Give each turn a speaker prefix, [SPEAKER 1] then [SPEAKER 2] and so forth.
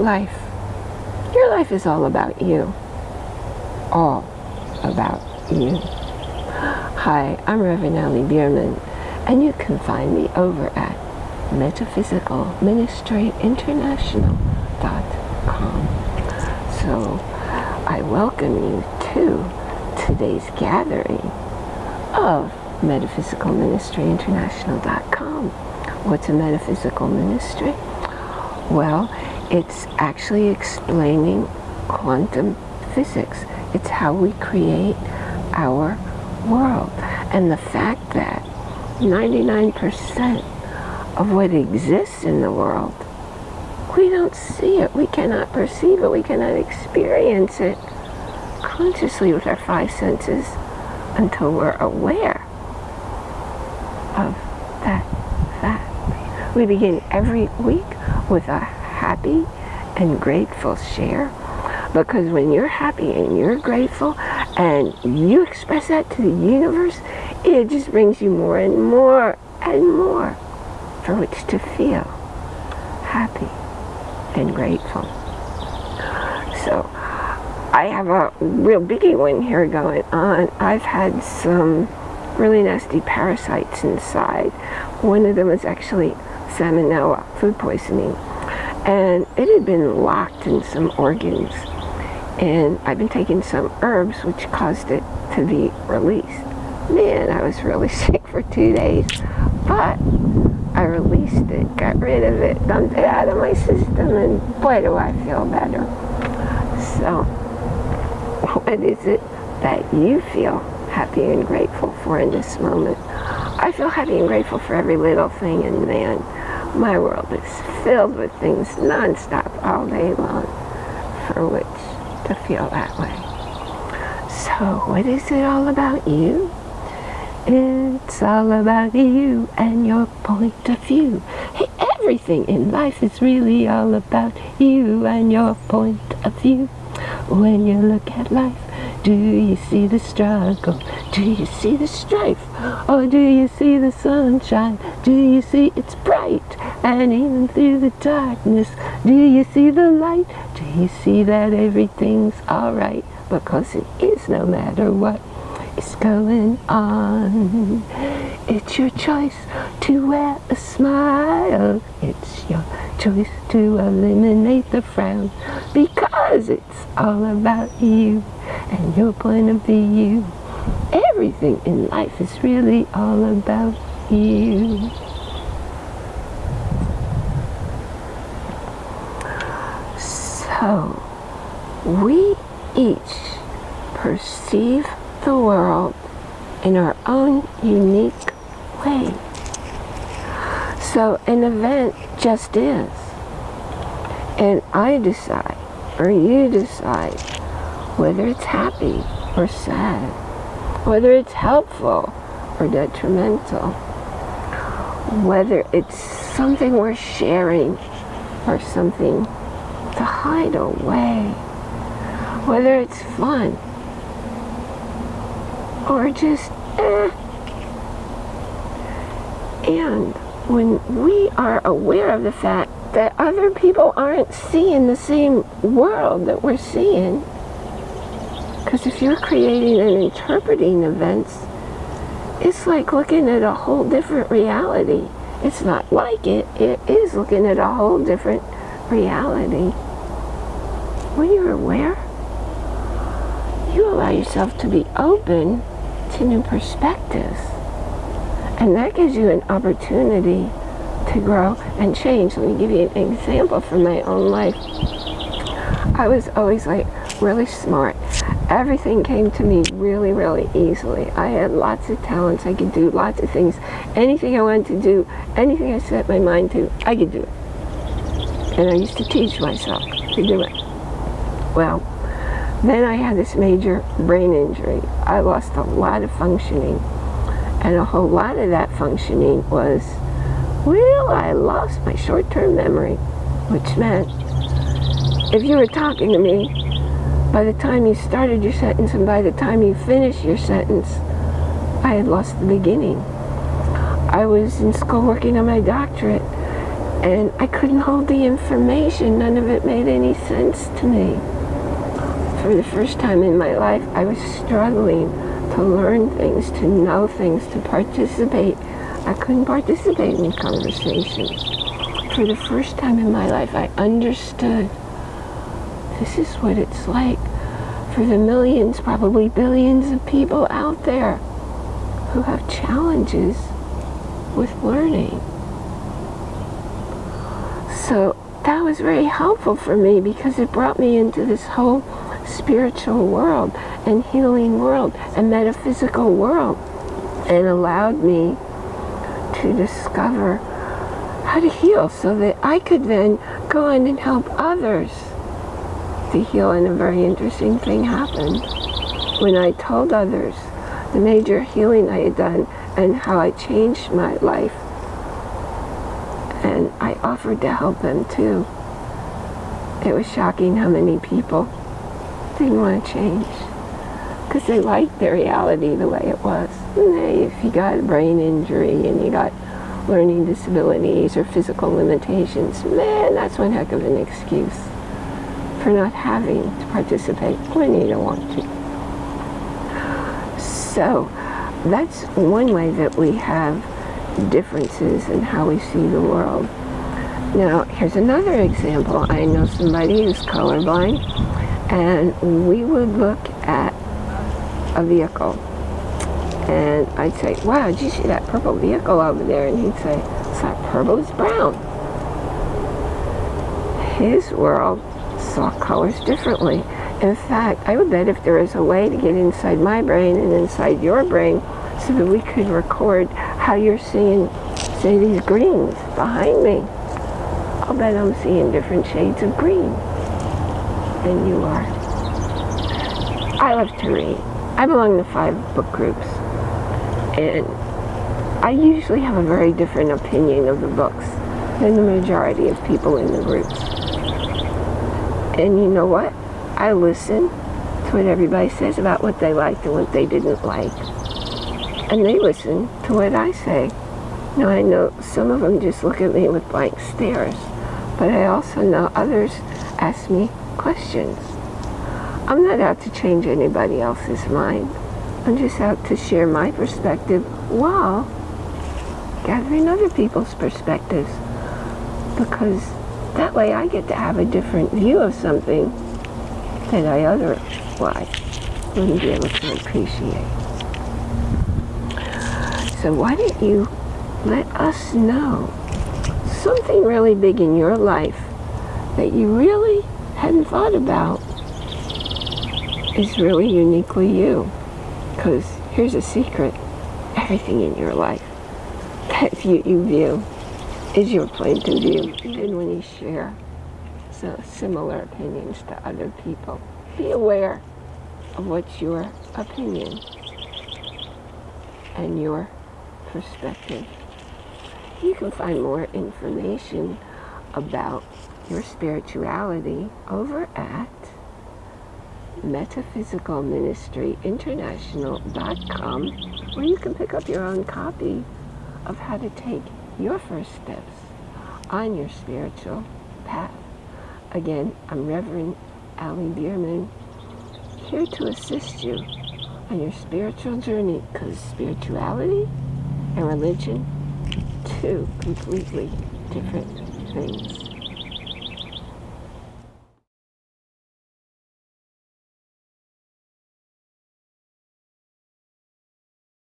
[SPEAKER 1] life. Your life is all about you. All about you. Hi, I'm Reverend Allie Bierman, and you can find me over at metaphysicalministryinternational.com. So, I welcome you to today's gathering of metaphysicalministryinternational.com. What's a metaphysical ministry? Well, it's actually explaining quantum physics. It's how we create our world. And the fact that 99% of what exists in the world, we don't see it, we cannot perceive it, we cannot experience it consciously with our five senses until we're aware of that fact. We begin every week with a happy and grateful share because when you're happy and you're grateful and you express that to the universe, it just brings you more and more and more for which to feel happy and grateful. So I have a real biggie one here going on. I've had some really nasty parasites inside. One of them was actually salmonella, food poisoning. And it had been locked in some organs. And I've been taking some herbs which caused it to be released. Man, I was really sick for two days. But I released it, got rid of it, dumped it out of my system, and boy do I feel better. So, what is it that you feel happy and grateful for in this moment? I feel happy and grateful for every little thing, and man, my world is filled with things nonstop all day long for which to feel that way. So, what is it all about you? It's all about you and your point of view. Hey, everything in life is really all about you and your point of view. When you look at life, do you see the struggle? Do you see the strife? Or do you see the sunshine? Do you see it's bright? And even through the darkness, do you see the light? Do you see that everything's alright? Because it is no matter what is going on. It's your choice to wear a smile. It's your choice to eliminate the frown because it's all about you and your point of view. Everything in life is really all about you. So, we each perceive the world in our own unique way. So an event just is. And I decide, or you decide, whether it's happy or sad, whether it's helpful or detrimental, whether it's something we're sharing or something to hide away, whether it's fun or just eh. And when we are aware of the fact that other people aren't seeing the same world that we're seeing, because if you're creating and interpreting events, it's like looking at a whole different reality. It's not like it, it is looking at a whole different reality. When you're aware, you allow yourself to be open to new perspectives. And that gives you an opportunity to grow and change. Let me give you an example from my own life. I was always like really smart. Everything came to me really, really easily. I had lots of talents. I could do lots of things. Anything I wanted to do, anything I set my mind to, I could do it. And I used to teach myself to do it. Well, then I had this major brain injury. I lost a lot of functioning. And a whole lot of that functioning was, well, I lost my short-term memory, which meant if you were talking to me, by the time you started your sentence and by the time you finished your sentence, I had lost the beginning. I was in school working on my doctorate, And I couldn't hold the information. None of it made any sense to me. For the first time in my life, I was struggling to learn things, to know things, to participate. I couldn't participate in conversation. For the first time in my life, I understood this is what it's like for the millions, probably billions of people out there who have challenges with learning. So that was very helpful for me because it brought me into this whole spiritual world and healing world and metaphysical world and allowed me to discover how to heal so that I could then go on and help others to heal and a very interesting thing happened when I told others the major healing I had done and how I changed my life and I offered to help them too. It was shocking how many people didn't want to change because they liked their reality the way it was. They, if you got a brain injury and you got learning disabilities or physical limitations, man, that's one heck of an excuse for not having to participate when you don't want to. So that's one way that we have differences in how we see the world. Now, here's another example. I know somebody who's colorblind, and we would look at a vehicle, and I'd say, wow, did you see that purple vehicle over there? And he'd say, it's not purple, it's brown. His world saw colors differently. In fact, I would bet if there is a way to get inside my brain and inside your brain so that we could record how you're seeing, say, these greens behind me, I'll bet I'm seeing different shades of green than you are. I love to read. I belong to five book groups. And I usually have a very different opinion of the books than the majority of people in the groups. And you know what? I listen to what everybody says about what they liked and what they didn't like. And they listen to what I say. Now I know some of them just look at me with blank stares, but I also know others ask me questions. I'm not out to change anybody else's mind. I'm just out to share my perspective while gathering other people's perspectives. Because that way I get to have a different view of something that I otherwise wouldn't be able to appreciate. So why don't you let us know something really big in your life that you really hadn't thought about is really uniquely you. Because here's a secret. Everything in your life that you, you view is your point of view. And when you share so similar opinions to other people, be aware of what's your opinion and your perspective. You can find more information about your spirituality over at metaphysicalministryinternational.com where you can pick up your own copy of how to take your first steps on your spiritual path. Again, I'm Reverend Allie Bierman, here to assist you on your spiritual journey because spirituality and religion, two completely different things.